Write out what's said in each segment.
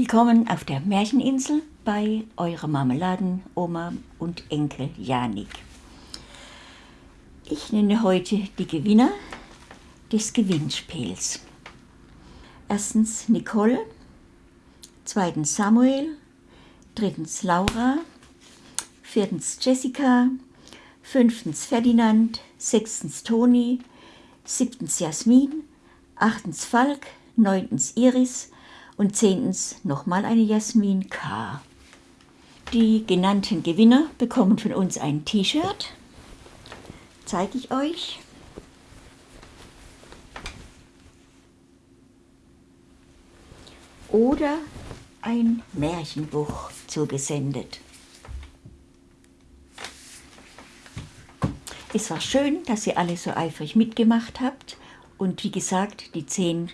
Willkommen auf der Märcheninsel bei eurer Marmeladenoma und Enkel Janik. Ich nenne heute die Gewinner des Gewinnspiels. Erstens Nicole, zweitens Samuel, drittens Laura, viertens Jessica, fünftens Ferdinand, sechstens Toni, siebtens Jasmin, achtens Falk, neuntens Iris und zehntens nochmal eine Jasmin K. Die genannten Gewinner bekommen von uns ein T-Shirt. Zeige ich euch. Oder ein Märchenbuch zugesendet. Es war schön, dass ihr alle so eifrig mitgemacht habt und wie gesagt, die zehn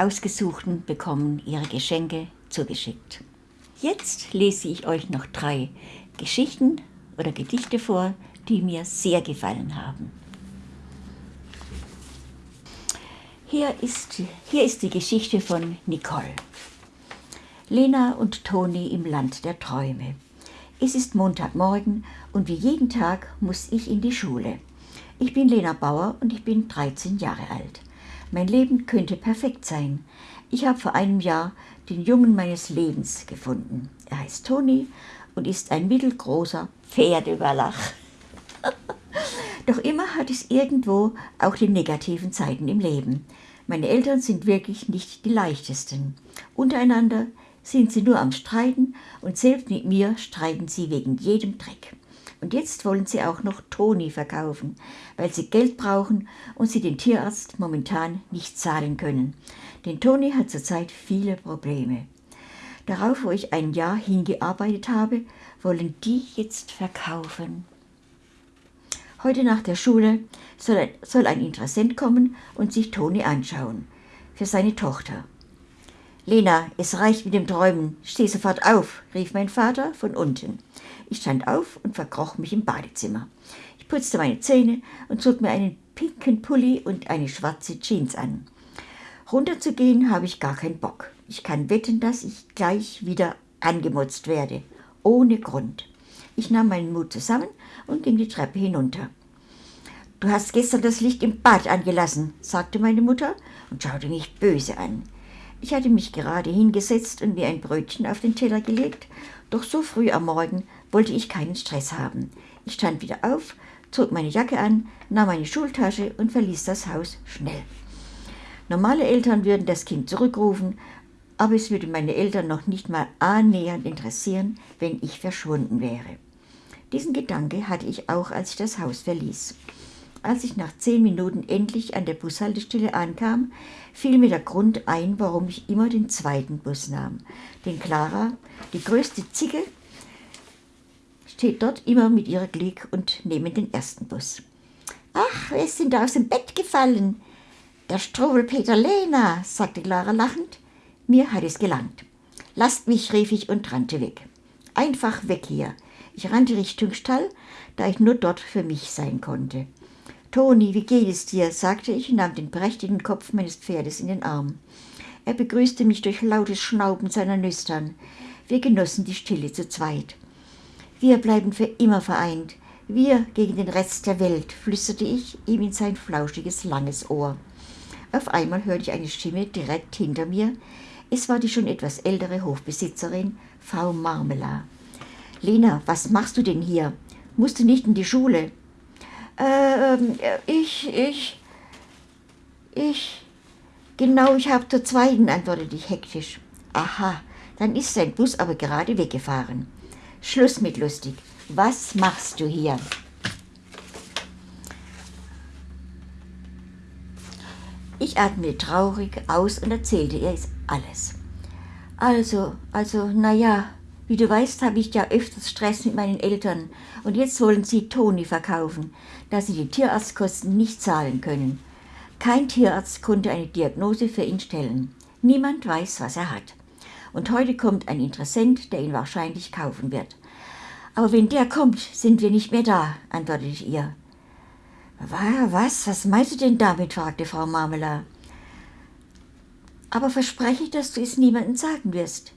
Ausgesuchten bekommen ihre Geschenke zugeschickt. Jetzt lese ich euch noch drei Geschichten oder Gedichte vor, die mir sehr gefallen haben. Hier ist, hier ist die Geschichte von Nicole. Lena und Toni im Land der Träume. Es ist Montagmorgen und wie jeden Tag muss ich in die Schule. Ich bin Lena Bauer und ich bin 13 Jahre alt. Mein Leben könnte perfekt sein. Ich habe vor einem Jahr den Jungen meines Lebens gefunden. Er heißt Toni und ist ein mittelgroßer Pferdewallach. Doch immer hat es irgendwo auch die negativen Zeiten im Leben. Meine Eltern sind wirklich nicht die leichtesten. Untereinander sind sie nur am Streiten und selbst mit mir streiten sie wegen jedem Dreck. Und jetzt wollen sie auch noch Toni verkaufen, weil sie Geld brauchen und sie den Tierarzt momentan nicht zahlen können. Denn Toni hat zurzeit viele Probleme. Darauf, wo ich ein Jahr hingearbeitet habe, wollen die jetzt verkaufen. Heute nach der Schule soll ein, soll ein Interessent kommen und sich Toni anschauen. Für seine Tochter. Lena, es reicht mit dem Träumen. Steh sofort auf, rief mein Vater von unten. Ich stand auf und verkroch mich im Badezimmer. Ich putzte meine Zähne und zog mir einen pinken Pulli und eine schwarze Jeans an. Runterzugehen habe ich gar keinen Bock. Ich kann wetten, dass ich gleich wieder angemutzt werde. Ohne Grund. Ich nahm meinen Mut zusammen und ging die Treppe hinunter. Du hast gestern das Licht im Bad angelassen, sagte meine Mutter und schaute mich böse an. Ich hatte mich gerade hingesetzt und mir ein Brötchen auf den Teller gelegt, doch so früh am Morgen wollte ich keinen Stress haben. Ich stand wieder auf, zog meine Jacke an, nahm meine Schultasche und verließ das Haus schnell. Normale Eltern würden das Kind zurückrufen, aber es würde meine Eltern noch nicht mal annähernd interessieren, wenn ich verschwunden wäre. Diesen Gedanke hatte ich auch, als ich das Haus verließ. Als ich nach zehn Minuten endlich an der Bushaltestelle ankam, fiel mir der Grund ein, warum ich immer den zweiten Bus nahm. Denn Clara, die größte Zicke, steht dort immer mit ihrer Glick und nehmen den ersten Bus. Ach, denn da aus dem Bett gefallen? Der Struwelpeter Lena, sagte Clara lachend. Mir hat es gelangt. Lasst mich, rief ich und rannte weg. Einfach weg hier. Ich rannte Richtung Stall, da ich nur dort für mich sein konnte. Toni, wie geht es dir? sagte ich und nahm den prächtigen Kopf meines Pferdes in den Arm. Er begrüßte mich durch lautes Schnauben seiner Nüstern. Wir genossen die Stille zu zweit. Wir bleiben für immer vereint. Wir gegen den Rest der Welt, flüsterte ich ihm in sein flauschiges, langes Ohr. Auf einmal hörte ich eine Stimme direkt hinter mir. Es war die schon etwas ältere Hofbesitzerin, Frau Marmela. Lena, was machst du denn hier? Musst du nicht in die Schule? Ähm, ich, ich, ich, genau, ich habe zur zweiten, antwortete ich hektisch. Aha, dann ist sein Bus aber gerade weggefahren. Schluss mit lustig. Was machst du hier? Ich atmete traurig aus und erzählte ihr alles. Also, also, na ja, wie du weißt, habe ich ja öfters Stress mit meinen Eltern und jetzt wollen sie Toni verkaufen, da sie die Tierarztkosten nicht zahlen können. Kein Tierarzt konnte eine Diagnose für ihn stellen. Niemand weiß, was er hat. Und heute kommt ein Interessent, der ihn wahrscheinlich kaufen wird. Aber wenn der kommt, sind wir nicht mehr da, antwortete ich ihr. Was, was meinst du denn damit? fragte Frau Marmela. Aber verspreche, dass du es niemandem sagen wirst.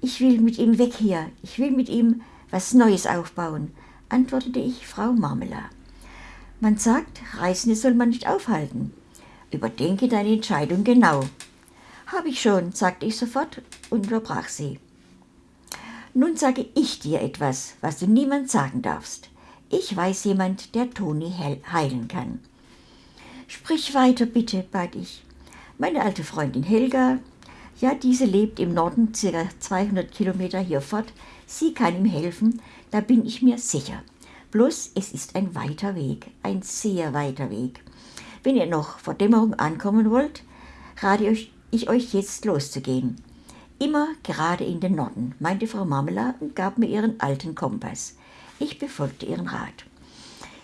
Ich will mit ihm weg hier. Ich will mit ihm was Neues aufbauen, antwortete ich Frau Marmela. Man sagt, Reisende soll man nicht aufhalten. Überdenke deine Entscheidung genau. Hab ich schon, sagte ich sofort und unterbrach sie. Nun sage ich dir etwas, was du niemand sagen darfst. Ich weiß jemand, der Toni heilen kann. Sprich weiter, bitte, bat ich. Meine alte Freundin Helga, ja, diese lebt im Norden, circa 200 Kilometer hier fort. Sie kann ihm helfen, da bin ich mir sicher. Bloß, es ist ein weiter Weg, ein sehr weiter Weg. Wenn ihr noch vor Dämmerung ankommen wollt, rate ich euch jetzt loszugehen. Immer gerade in den Norden, meinte Frau Marmela und gab mir ihren alten Kompass. Ich befolgte ihren Rat.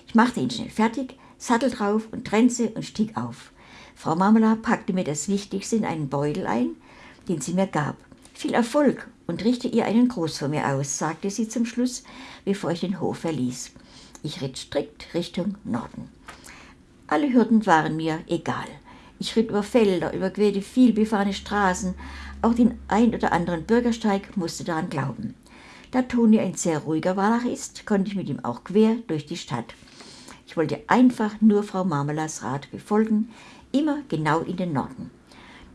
Ich machte ihn schnell fertig, Sattel drauf und Trense und stieg auf. Frau Marmela packte mir das Wichtigste in einen Beutel ein, den sie mir gab. Viel Erfolg und richte ihr einen Gruß von mir aus, sagte sie zum Schluss, bevor ich den Hof verließ. Ich ritt strikt Richtung Norden. Alle Hürden waren mir egal. Ich ritt über Felder, überquerte vielbefahrene Straßen, auch den ein oder anderen Bürgersteig musste daran glauben. Da Toni ein sehr ruhiger Wallach ist, konnte ich mit ihm auch quer durch die Stadt. Ich wollte einfach nur Frau Marmelas Rat befolgen, immer genau in den Norden.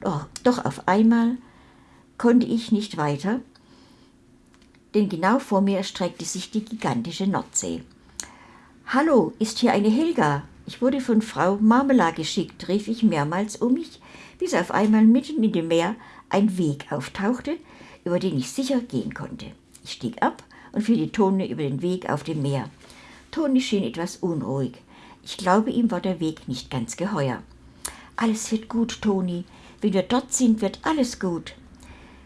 Doch, doch auf einmal konnte ich nicht weiter, denn genau vor mir erstreckte sich die gigantische Nordsee. Hallo, ist hier eine Helga? Ich wurde von Frau Marmela geschickt, rief ich mehrmals um mich, bis auf einmal mitten in dem Meer ein Weg auftauchte, über den ich sicher gehen konnte. Ich stieg ab und fiel die Tone über den Weg auf dem Meer. Toni schien etwas unruhig. Ich glaube, ihm war der Weg nicht ganz geheuer. Alles wird gut, Toni. Wenn wir dort sind, wird alles gut.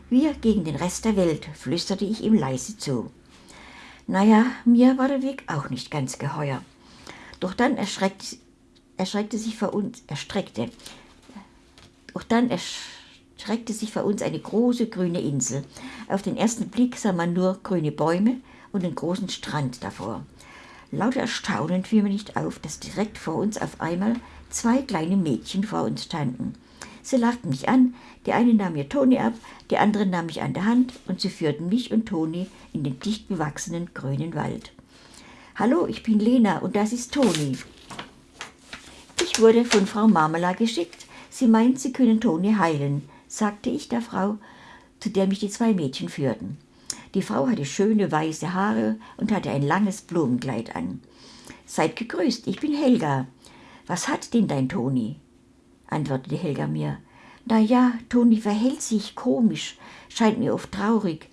Wir gegen den Rest der Welt, flüsterte ich ihm leise zu. Naja, mir war der Weg auch nicht ganz geheuer. Doch dann erschreckte, erschreckte sich vor uns, erstreckte. Doch dann erstreckte sich vor uns eine große grüne Insel. Auf den ersten Blick sah man nur grüne Bäume und einen großen Strand davor. Lauter Erstaunen fiel mir nicht auf, dass direkt vor uns auf einmal zwei kleine Mädchen vor uns standen. Sie lachten mich an, die eine nahm mir Toni ab, die andere nahm mich an der Hand und sie führten mich und Toni in den dicht bewachsenen grünen Wald. Hallo, ich bin Lena und das ist Toni. Ich wurde von Frau Marmela geschickt. Sie meint, sie können Toni heilen, sagte ich der Frau, zu der mich die zwei Mädchen führten. Die Frau hatte schöne weiße Haare und hatte ein langes Blumenkleid an. Seid gegrüßt, ich bin Helga. Was hat denn dein Toni? antwortete Helga mir. Na ja, Toni verhält sich komisch, scheint mir oft traurig.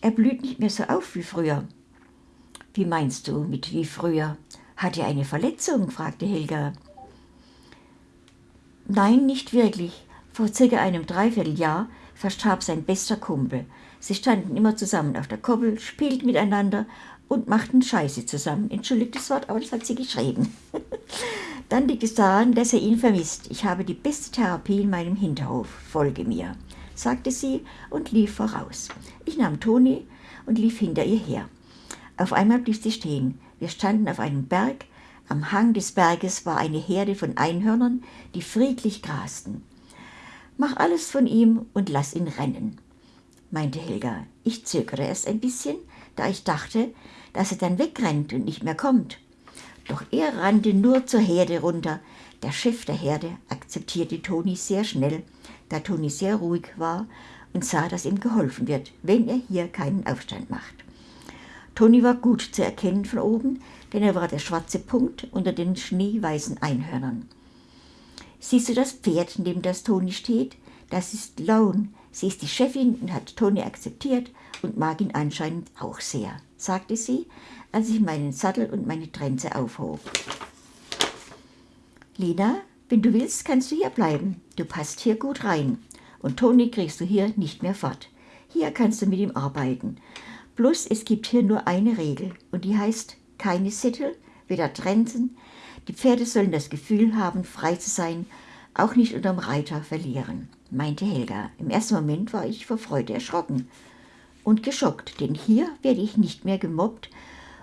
Er blüht nicht mehr so auf wie früher. Wie meinst du mit wie früher? Hat er eine Verletzung? fragte Helga. Nein, nicht wirklich. Vor circa einem Dreivierteljahr verstarb sein bester Kumpel. Sie standen immer zusammen auf der Koppel, spielten miteinander und machten Scheiße zusammen. Entschuldigt das Wort, aber das hat sie geschrieben. Dann liegt es daran, dass er ihn vermisst. Ich habe die beste Therapie in meinem Hinterhof. Folge mir, sagte sie und lief voraus. Ich nahm Toni und lief hinter ihr her. Auf einmal blieb sie stehen. Wir standen auf einem Berg. Am Hang des Berges war eine Herde von Einhörnern, die friedlich grasten. Mach alles von ihm und lass ihn rennen, meinte Helga. Ich zögerte erst ein bisschen, da ich dachte, dass er dann wegrennt und nicht mehr kommt. Doch er rannte nur zur Herde runter. Der Chef der Herde akzeptierte Toni sehr schnell, da Toni sehr ruhig war und sah, dass ihm geholfen wird, wenn er hier keinen Aufstand macht. Toni war gut zu erkennen von oben, denn er war der schwarze Punkt unter den schneeweißen Einhörnern. Siehst du das Pferd, neben das Toni steht? Das ist Lone. Sie ist die Chefin und hat Toni akzeptiert und mag ihn anscheinend auch sehr, sagte sie, als ich meinen Sattel und meine Trense aufhob. Lina, wenn du willst, kannst du hier bleiben. Du passt hier gut rein. Und Toni kriegst du hier nicht mehr fort. Hier kannst du mit ihm arbeiten. Bloß es gibt hier nur eine Regel und die heißt keine Sittel, weder Trensen. Die Pferde sollen das Gefühl haben, frei zu sein, auch nicht unterm Reiter verlieren, meinte Helga. Im ersten Moment war ich vor Freude erschrocken und geschockt, denn hier werde ich nicht mehr gemobbt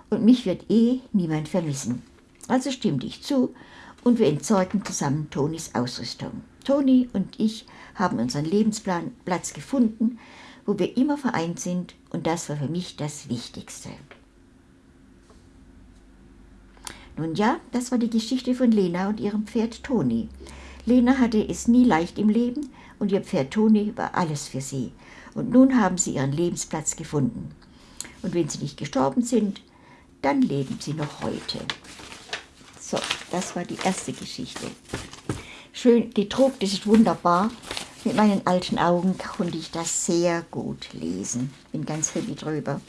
und mich wird eh niemand vermissen. Also stimmte ich zu und wir entsorgten zusammen Tonis Ausrüstung. Toni und ich haben unseren Lebensplan Platz gefunden wo wir immer vereint sind und das war für mich das Wichtigste. Nun ja, das war die Geschichte von Lena und ihrem Pferd Toni. Lena hatte es nie leicht im Leben und ihr Pferd Toni war alles für sie. Und nun haben sie ihren Lebensplatz gefunden. Und wenn sie nicht gestorben sind, dann leben sie noch heute. So, das war die erste Geschichte. Schön gedruckt, das ist wunderbar. Mit meinen alten Augen konnte ich das sehr gut lesen. Bin ganz happy drüber.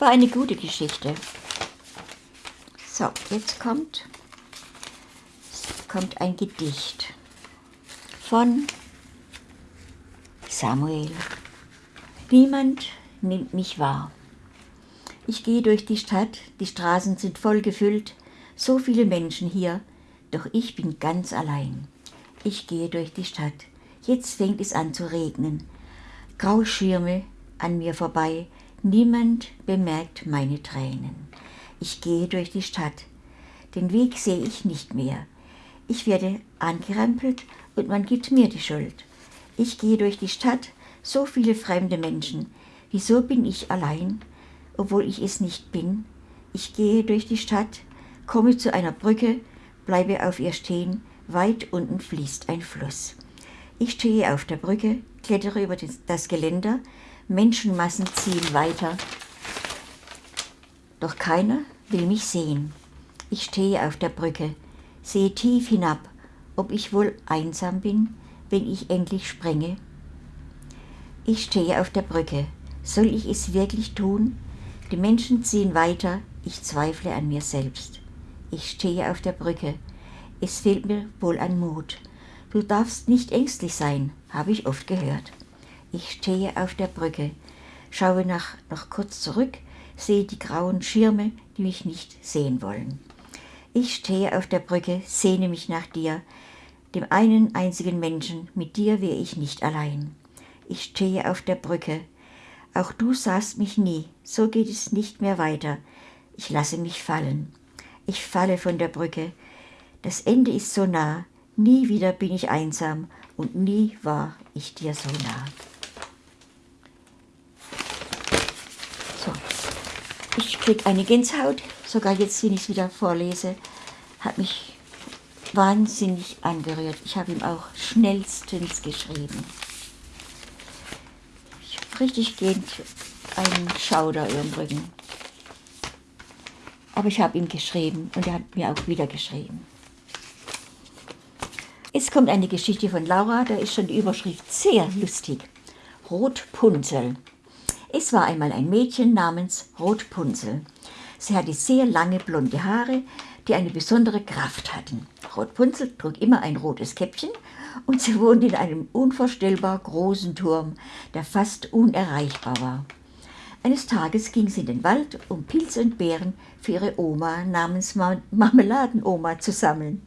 War eine gute Geschichte. So, jetzt kommt, kommt ein Gedicht von Samuel. Niemand nimmt mich wahr. Ich gehe durch die Stadt, die Straßen sind voll gefüllt, so viele Menschen hier, doch ich bin ganz allein. Ich gehe durch die Stadt, jetzt fängt es an zu regnen. Graue Schirme an mir vorbei, niemand bemerkt meine Tränen. Ich gehe durch die Stadt. Den Weg sehe ich nicht mehr. Ich werde angerempelt und man gibt mir die Schuld. Ich gehe durch die Stadt, so viele fremde Menschen. Wieso bin ich allein, obwohl ich es nicht bin? Ich gehe durch die Stadt, komme zu einer Brücke, bleibe auf ihr stehen, weit unten fließt ein Fluss. Ich stehe auf der Brücke, klettere über das Geländer, Menschenmassen ziehen weiter, doch keiner will mich sehen. Ich stehe auf der Brücke, sehe tief hinab, ob ich wohl einsam bin, wenn ich endlich sprenge. Ich stehe auf der Brücke, soll ich es wirklich tun? Die Menschen ziehen weiter, ich zweifle an mir selbst. Ich stehe auf der Brücke, es fehlt mir wohl an Mut. Du darfst nicht ängstlich sein, habe ich oft gehört. Ich stehe auf der Brücke, schaue nach, noch kurz zurück, sehe die grauen Schirme, die mich nicht sehen wollen. Ich stehe auf der Brücke, sehne mich nach dir, dem einen einzigen Menschen, mit dir wäre ich nicht allein. Ich stehe auf der Brücke, auch du sahst mich nie, so geht es nicht mehr weiter. Ich lasse mich fallen. Ich falle von der Brücke. Das Ende ist so nah, nie wieder bin ich einsam und nie war ich dir so nah. Ich kriege eine Gänsehaut, sogar jetzt, wenn ich es wieder vorlese, hat mich wahnsinnig angerührt. Ich habe ihm auch schnellstens geschrieben. Ich habe richtig gehend einen Schauder im Rücken. Aber ich habe ihm geschrieben und er hat mir auch wieder geschrieben. Jetzt kommt eine Geschichte von Laura, da ist schon die Überschrift sehr lustig. Rotpunzel. Es war einmal ein Mädchen namens Rotpunzel. Sie hatte sehr lange blonde Haare, die eine besondere Kraft hatten. Rotpunzel trug immer ein rotes Käppchen und sie wohnte in einem unvorstellbar großen Turm, der fast unerreichbar war. Eines Tages ging sie in den Wald, um Pilze und Beeren für ihre Oma namens Marmeladenoma zu sammeln.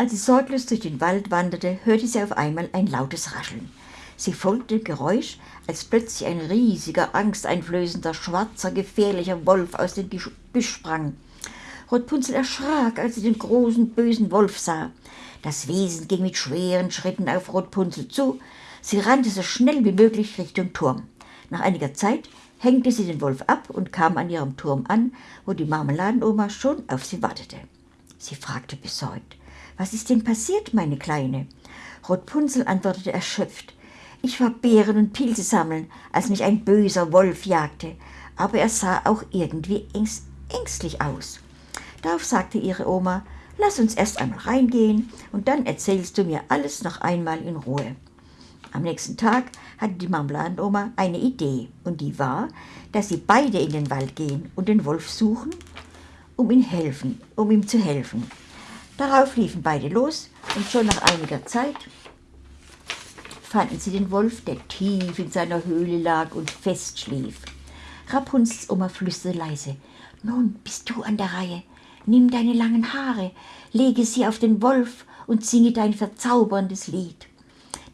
Als sie sorglos durch den Wald wanderte, hörte sie auf einmal ein lautes Rascheln. Sie folgte dem Geräusch, als plötzlich ein riesiger, angsteinflößender, schwarzer, gefährlicher Wolf aus dem Gebüsch sprang. Rotpunzel erschrak, als sie den großen, bösen Wolf sah. Das Wesen ging mit schweren Schritten auf Rotpunzel zu. Sie rannte so schnell wie möglich Richtung Turm. Nach einiger Zeit hängte sie den Wolf ab und kam an ihrem Turm an, wo die Marmeladenoma schon auf sie wartete. Sie fragte besorgt, was ist denn passiert, meine Kleine? Rotpunzel antwortete erschöpft, ich war Beeren und Pilze sammeln, als mich ein böser Wolf jagte, aber er sah auch irgendwie ängstlich aus. Darauf sagte ihre Oma, lass uns erst einmal reingehen und dann erzählst du mir alles noch einmal in Ruhe. Am nächsten Tag hatte die Marmeladenoma eine Idee und die war, dass sie beide in den Wald gehen und den Wolf suchen, um ihm helfen, um ihm zu helfen. Darauf liefen beide los und schon nach einiger Zeit fanden sie den Wolf, der tief in seiner Höhle lag und fest schlief. Rapunzels Oma flüsterte leise, nun bist du an der Reihe. Nimm deine langen Haare, lege sie auf den Wolf und singe dein verzauberndes Lied.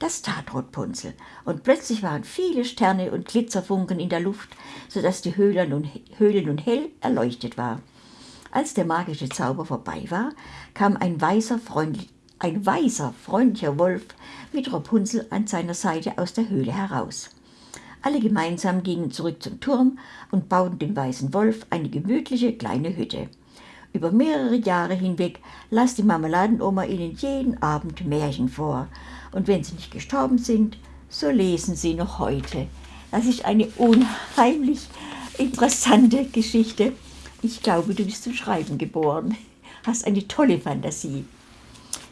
Das tat Rotpunzel, und plötzlich waren viele Sterne und Glitzerfunken in der Luft, so dass die Höhle nun, Höhle nun hell erleuchtet war. Als der magische Zauber vorbei war, kam ein weißer, freundlich, ein weißer, freundlicher Wolf mit Rapunzel an seiner Seite aus der Höhle heraus. Alle gemeinsam gingen zurück zum Turm und bauten dem weißen Wolf eine gemütliche kleine Hütte. Über mehrere Jahre hinweg las die Marmeladenoma ihnen jeden Abend Märchen vor. Und wenn sie nicht gestorben sind, so lesen sie noch heute. Das ist eine unheimlich interessante Geschichte. Ich glaube, du bist zum Schreiben geboren. Hast eine tolle Fantasie.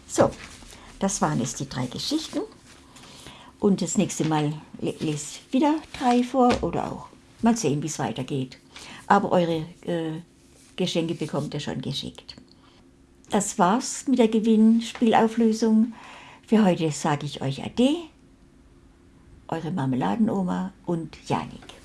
So, das waren jetzt die drei Geschichten. Und das nächste Mal lese ich wieder drei vor oder auch mal sehen, wie es weitergeht. Aber eure äh, Geschenke bekommt ihr schon geschickt. Das war's mit der Gewinnspielauflösung. Für heute sage ich euch Ade, eure Marmeladenoma und Janik.